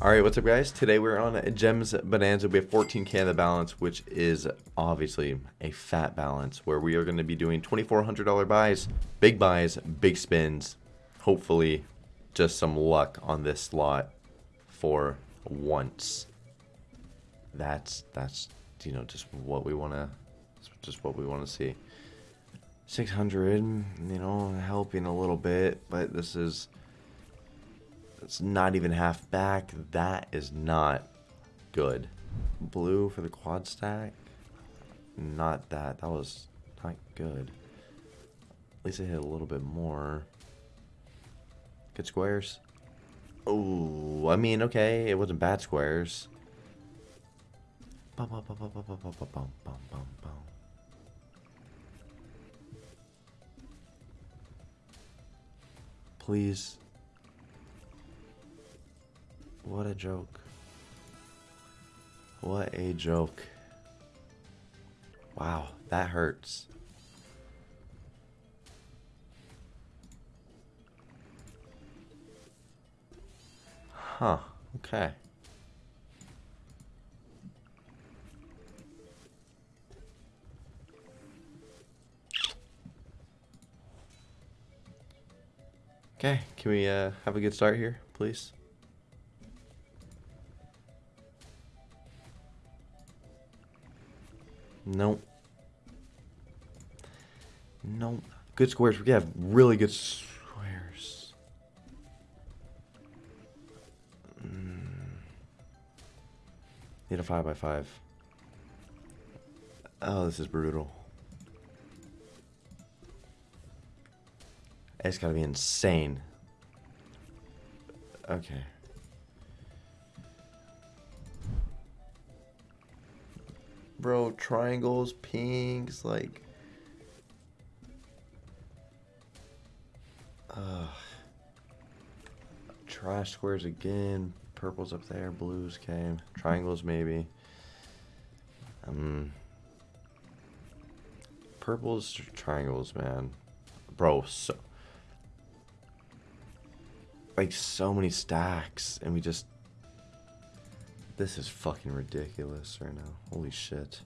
Alright, what's up guys? Today we're on Gems Bonanza. We have 14k in the balance, which is obviously a fat balance, where we are going to be doing $2,400 buys, big buys, big spins, hopefully just some luck on this slot for once. That's, that's, you know, just what we want to, just what we want to see. 600, you know, helping a little bit, but this is it's not even half back. That is not good. Blue for the quad stack. Not that. That was not good. At least it hit a little bit more. Good squares. Oh, I mean, okay, it wasn't bad squares. Bum, bum, bum, Please what a joke. What a joke. Wow, that hurts. Huh, okay. Okay, can we uh, have a good start here, please? Nope. Nope. Good squares. We have really good squares. Mm. Need a 5 by 5 Oh, this is brutal. It's gotta be insane. Okay. Bro, triangles, pinks, like... Trash squares again. Purples up there, blues came. Triangles maybe. Um, purples, triangles, man. Bro, so... Like, so many stacks, and we just this is fucking ridiculous right now. Holy shit.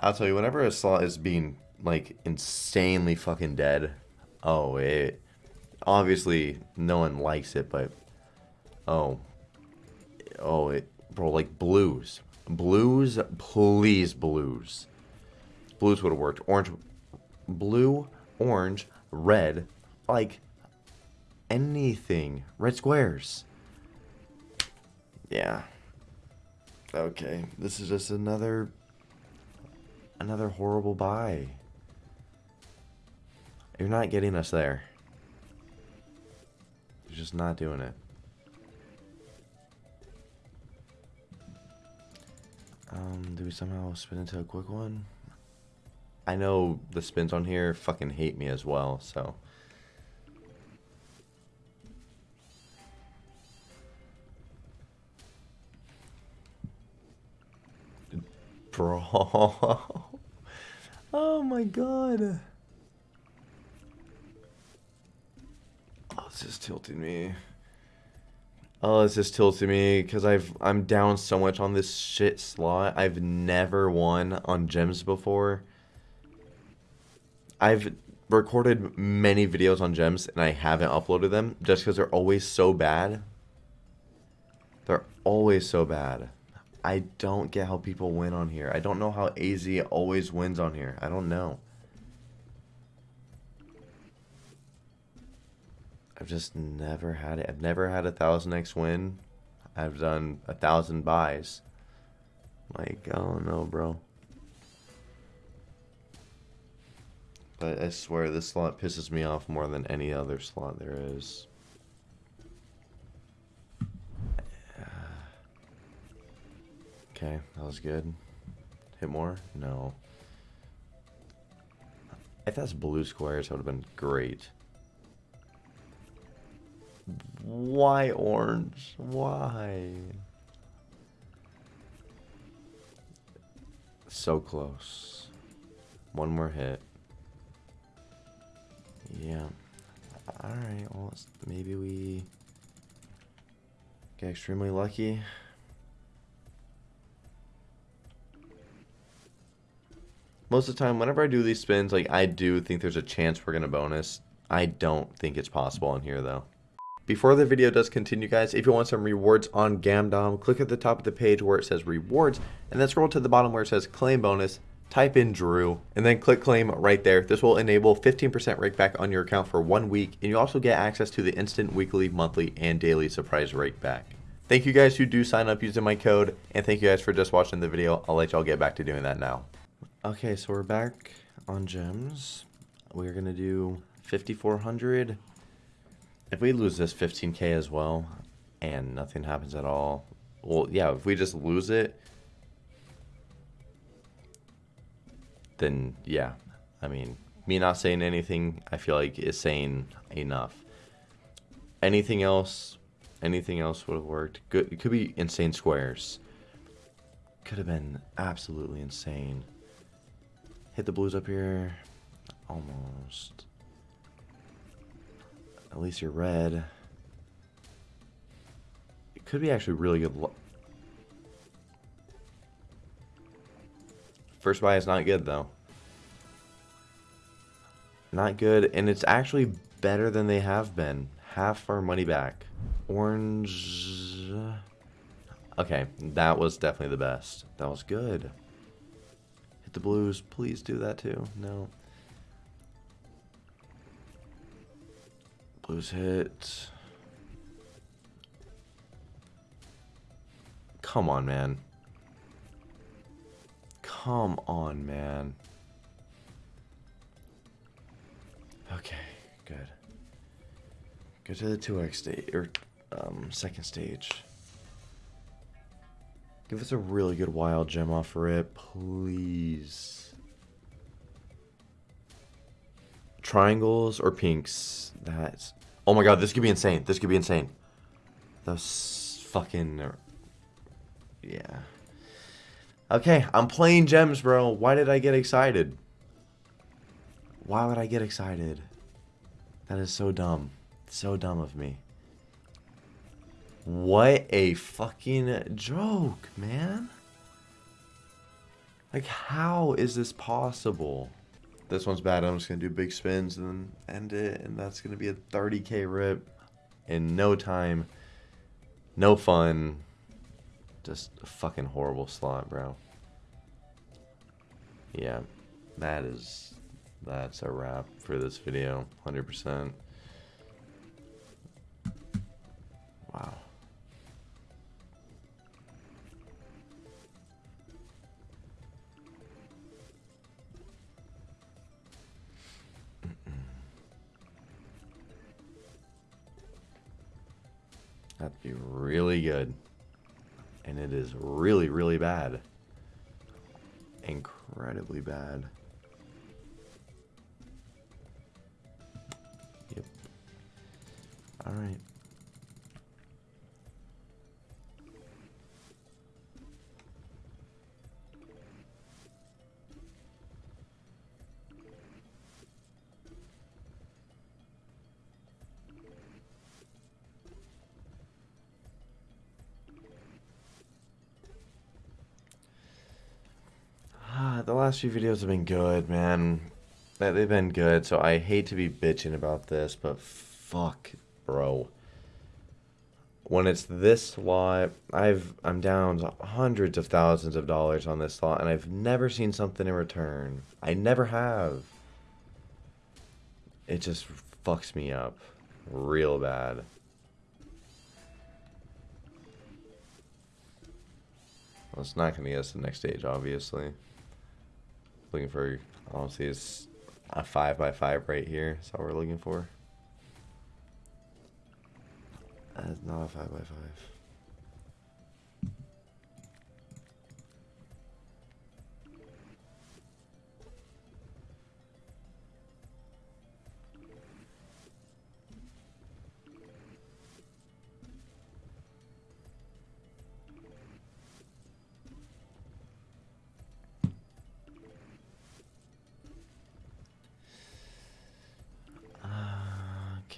I'll tell you, whenever a slot is being, like, insanely fucking dead, oh, it... Obviously, no one likes it, but... Oh. Oh, it... Bro, like, blues. Blues, please, blues. Blues would have worked. Orange... Blue, orange, red, like, anything. Red squares. Yeah. Okay, this is just another another horrible buy. You're not getting us there. You're just not doing it. Um, do we somehow spin into a quick one? I know the spins on here fucking hate me as well, so... Oh my god. Oh, it's just tilting me. Oh, this is tilting me because I've I'm down so much on this shit slot. I've never won on gems before. I've recorded many videos on gems and I haven't uploaded them just because they're always so bad. They're always so bad. I don't get how people win on here. I don't know how AZ always wins on here. I don't know. I've just never had it. I've never had a thousand X win. I've done a thousand buys. Like, I don't know, bro. But I swear this slot pisses me off more than any other slot there is. Okay, that was good. Hit more? No. If that's blue squares, that would have been great. Why orange? Why? So close. One more hit. Yeah. Alright, well, maybe we... Get extremely lucky. Most of the time, whenever I do these spins, like I do think there's a chance we're gonna bonus. I don't think it's possible in here though. Before the video does continue guys, if you want some rewards on Gamdom, click at the top of the page where it says rewards, and then scroll to the bottom where it says claim bonus, type in Drew, and then click claim right there. This will enable 15% rake back on your account for one week, and you also get access to the instant weekly, monthly, and daily surprise rake back. Thank you guys who do sign up using my code, and thank you guys for just watching the video. I'll let y'all get back to doing that now. Okay, so we're back on gems. We're gonna do 5,400. If we lose this 15k as well, and nothing happens at all, well, yeah, if we just lose it, then yeah, I mean, me not saying anything, I feel like is saying enough. Anything else, anything else would have worked. Good, it could be insane squares. Could have been absolutely insane. Hit the blues up here. Almost. At least you're red. It could be actually really good. First buy is not good, though. Not good, and it's actually better than they have been. Half our money back. Orange... Okay, that was definitely the best. That was good. Hit the blues. Please do that too. No. Blues hit. Come on, man. Come on, man. Okay, good. Go to the 2x stage, or um, second stage. Give us a really good wild gem off rip, please. Triangles or pinks? That's... Oh my god, this could be insane. This could be insane. Those fucking... Er, yeah. Okay, I'm playing gems, bro. Why did I get excited? Why would I get excited? That is so dumb. So dumb of me. What a fucking joke, man. Like, how is this possible? This one's bad. I'm just going to do big spins and then end it. And that's going to be a 30k rip in no time. No fun. Just a fucking horrible slot, bro. Yeah, that is... That's a wrap for this video. 100%. And it is really, really bad. Incredibly bad. Yep. Alright. The last few videos have been good, man. They've been good, so I hate to be bitching about this, but fuck, bro. When it's this lot, I've I'm down hundreds of thousands of dollars on this lot, and I've never seen something in return. I never have. It just fucks me up real bad. Well, it's not going to get us the next stage, obviously. Looking for, honestly, is a 5 by 5 right here. That's all we're looking for. That's not a 5 by 5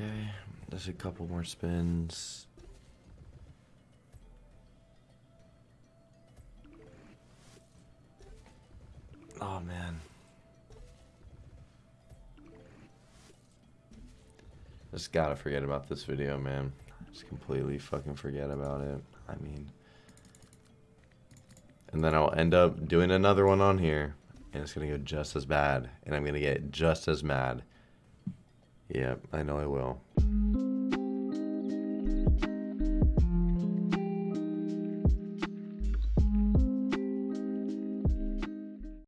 Okay, just a couple more spins. Oh man. Just gotta forget about this video, man. Just completely fucking forget about it. I mean... And then I'll end up doing another one on here, and it's gonna go just as bad, and I'm gonna get just as mad. Yeah, I know I will.